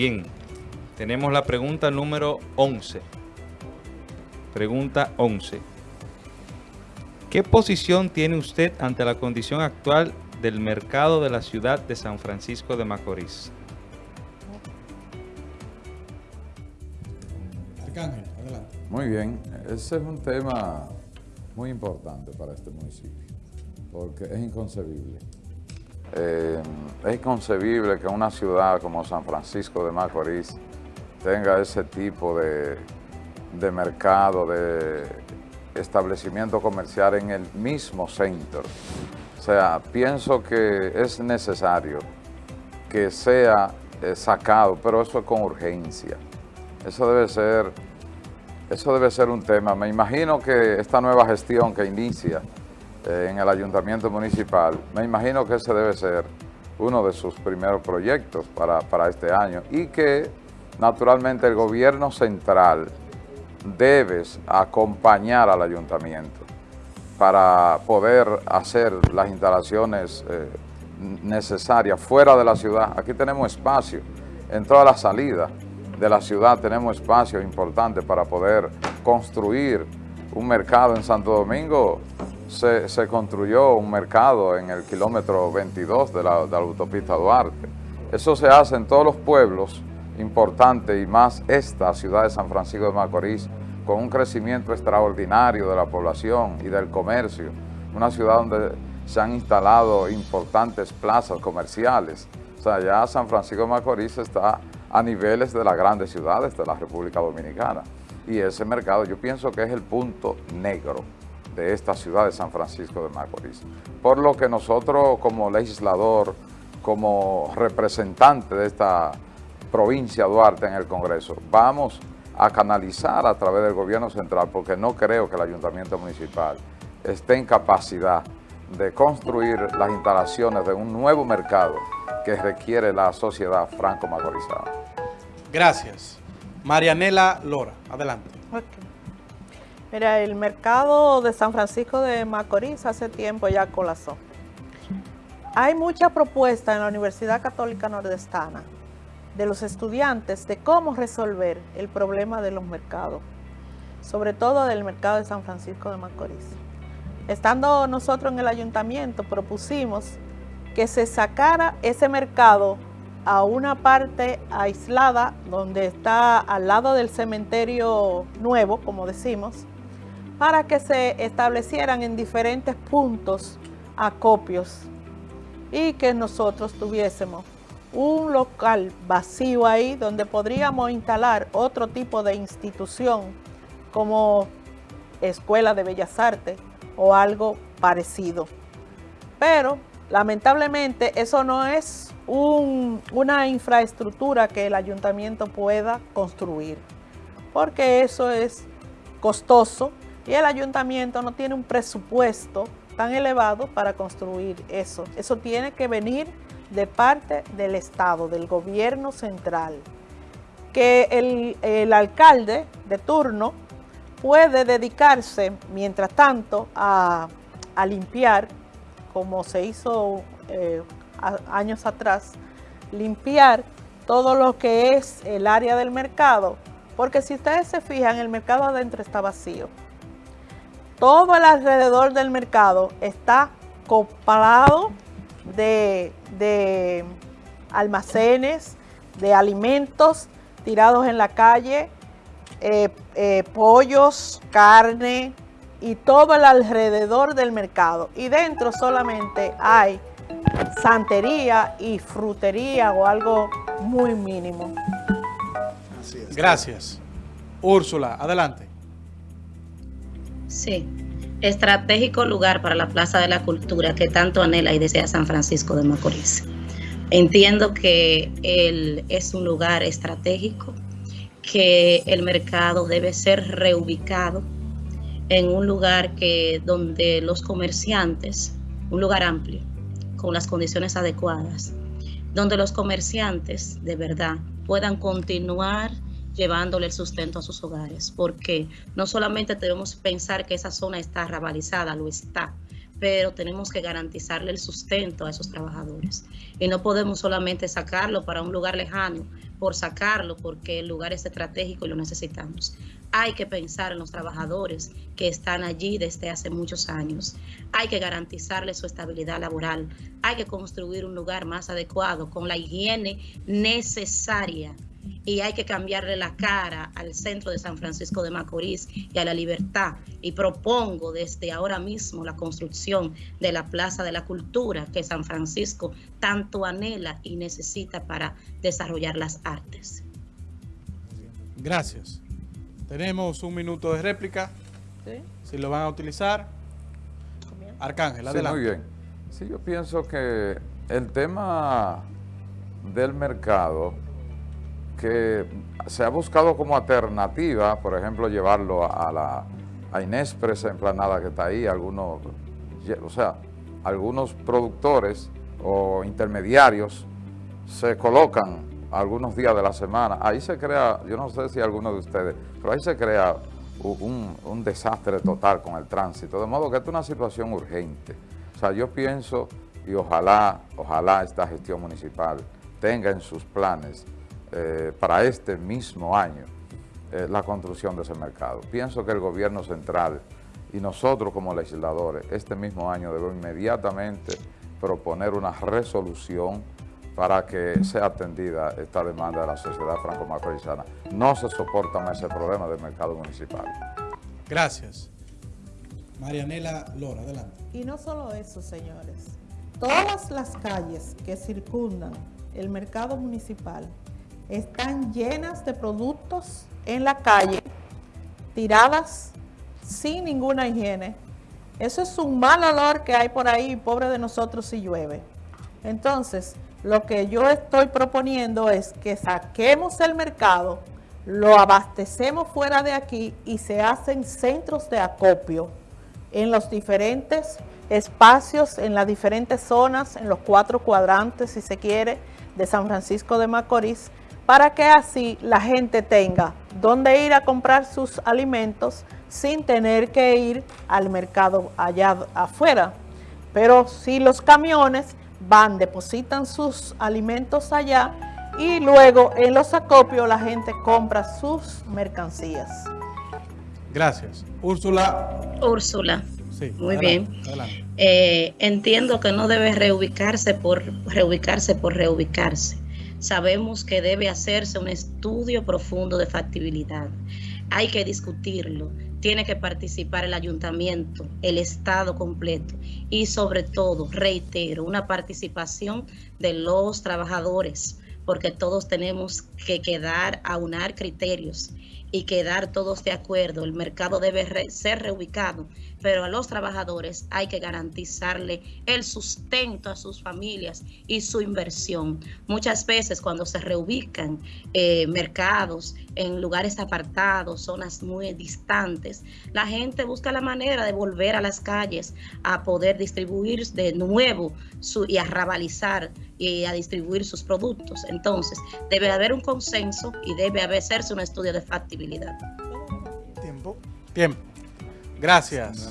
Bien, tenemos la pregunta número 11. Pregunta 11. ¿Qué posición tiene usted ante la condición actual del mercado de la ciudad de San Francisco de Macorís? Arcángel, adelante. Muy bien, ese es un tema muy importante para este municipio, porque es inconcebible. Eh, es inconcebible que una ciudad como San Francisco de Macorís tenga ese tipo de, de mercado, de establecimiento comercial en el mismo centro. O sea, pienso que es necesario que sea eh, sacado, pero eso es con urgencia. Eso debe ser, eso debe ser un tema. Me imagino que esta nueva gestión que inicia en el ayuntamiento municipal, me imagino que ese debe ser uno de sus primeros proyectos para, para este año y que naturalmente el gobierno central debes acompañar al ayuntamiento para poder hacer las instalaciones eh, necesarias fuera de la ciudad. Aquí tenemos espacio, en toda la salida de la ciudad tenemos espacio importante para poder construir un mercado en Santo Domingo. Se, construyó un mercado en el kilómetro 22 de la, de la autopista Duarte. Eso se hace en todos los pueblos importante y más esta ciudad de San Francisco de Macorís, con un crecimiento extraordinario de la población y del comercio, una ciudad donde se han instalado importantes plazas comerciales. O sea, ya San Francisco de Macorís está a niveles de las grandes ciudades de la República Dominicana. Y ese mercado yo pienso que es el punto negro de esta ciudad de San Francisco de Macorís. Por lo que nosotros como legislador, como representante de esta provincia Duarte en el Congreso. Vamos a canalizar a través del gobierno central porque no creo que el ayuntamiento municipal esté en capacidad de construir las instalaciones de un nuevo mercado que requiere la sociedad franco-macorizada. Gracias. Marianela Lora, adelante. Mira, el mercado de San Francisco de Macorís hace tiempo ya colapsó. Hay mucha propuesta en la Universidad Católica Nordestana de los estudiantes de cómo resolver el problema de los mercados, sobre todo del mercado de San Francisco de Macorís. Estando nosotros en el ayuntamiento, propusimos que se sacara ese mercado a una parte aislada, donde está al lado del cementerio nuevo, como decimos, para que se establecieran en diferentes puntos acopios y que nosotros tuviésemos un local vacío ahí donde podríamos instalar otro tipo de institución como Escuela de Bellas Artes o algo parecido. Pero lamentablemente eso no es una infraestructura que el ayuntamiento pueda construir, porque eso es costoso y el ayuntamiento no tiene un presupuesto tan elevado para construir eso. Eso tiene que venir de parte del Estado, del gobierno central, que el, alcalde de turno puede dedicarse, mientras tanto, a, limpiar, como se hizo eh, años atrás, limpiar todo lo que es el área del mercado, porque si ustedes se fijan, el mercado adentro está vacío. Todo el alrededor del mercado está copado de, almacenes, de alimentos tirados en la calle, eh, eh, pollos, carne y todo el alrededor del mercado. Y dentro solamente hay santería y frutería o algo muy mínimo. Gracias. Úrsula, adelante. Sí estratégico lugar para la Plaza de la Cultura que tanto anhela y desea San Francisco de Macorís. Entiendo que él es un lugar estratégico, que el mercado debe ser reubicado en un lugar que donde los comerciantes, un lugar amplio, con las condiciones adecuadas, donde los comerciantes de verdad puedan continuar llevándole el sustento a sus hogares, porque no solamente debemos pensar que esa zona está rabalizada, lo está, pero tenemos que garantizarle el sustento a esos trabajadores. Y no podemos solamente sacarlo para un lugar lejano, por sacarlo porque el lugar es estratégico y lo necesitamos. Hay que pensar en los trabajadores que están allí desde hace muchos años. Hay que garantizarles su estabilidad laboral. Hay que construir un lugar más adecuado con la higiene necesaria y hay que cambiarle la cara al centro de San Francisco de Macorís y a la libertad. Y propongo desde ahora mismo la construcción de la Plaza de la Cultura que San Francisco tanto anhela y necesita para desarrollar las artes. Gracias. Tenemos un minuto de réplica. ¿Sí? Si lo van a utilizar. Arcángel, Sí, adelante. muy bien. Sí, yo pienso que el tema del mercado que se ha buscado como alternativa, por ejemplo, llevarlo a la a emplanada que está ahí, algunos, o sea, algunos productores o intermediarios se colocan algunos días de la semana. Ahí se crea, yo no sé si alguno de ustedes, pero ahí se crea un, un desastre total con el tránsito. De modo que esta es una situación urgente. O sea, yo pienso y ojalá, ojalá esta gestión municipal tenga en sus planes eh, para este mismo año eh, la construcción de ese mercado. Pienso que el gobierno central y nosotros como legisladores este mismo año debemos inmediatamente proponer una resolución para que sea atendida esta demanda de la sociedad franco-macorizana. No se soporta más ese problema del mercado municipal. Gracias. Marianela Lora, adelante. Y no solo eso, señores. Todas las calles que circundan el mercado municipal están llenas de productos en la calle, tiradas sin ninguna higiene. Eso es un mal olor que hay por ahí, pobre de nosotros si llueve. Entonces, lo que yo estoy proponiendo es que saquemos el mercado, lo abastecemos fuera de aquí y se hacen centros de acopio en los diferentes espacios, en las diferentes zonas, en los cuatro cuadrantes, si se quiere, de San Francisco de Macorís, para que así la gente tenga dónde ir a comprar sus alimentos sin tener que ir al mercado allá afuera. Pero si los camiones van, depositan sus alimentos allá y luego en los acopios la gente compra sus mercancías. Gracias. Úrsula. Úrsula. Sí, Muy adelante, bien. Adelante. Eh, entiendo que no debe reubicarse por reubicarse por reubicarse. Sabemos que debe hacerse un estudio profundo de factibilidad. Hay que discutirlo. Tiene que participar el ayuntamiento, el Estado completo y sobre todo, reitero, una participación de los trabajadores, porque todos tenemos que quedar, aunar criterios y quedar todos de acuerdo. El mercado debe ser reubicado, pero a los trabajadores hay que garantizarle el sustento a sus familias y su inversión. Muchas veces cuando se reubican eh, mercados en lugares apartados, zonas muy distantes, la gente busca la manera de volver a las calles a poder distribuir de nuevo su, y a rabalizar y a distribuir sus productos. Entonces, debe haber un consenso y debe hacerse un estudio de factibilidad. Tiempo. Tiempo. Gracias.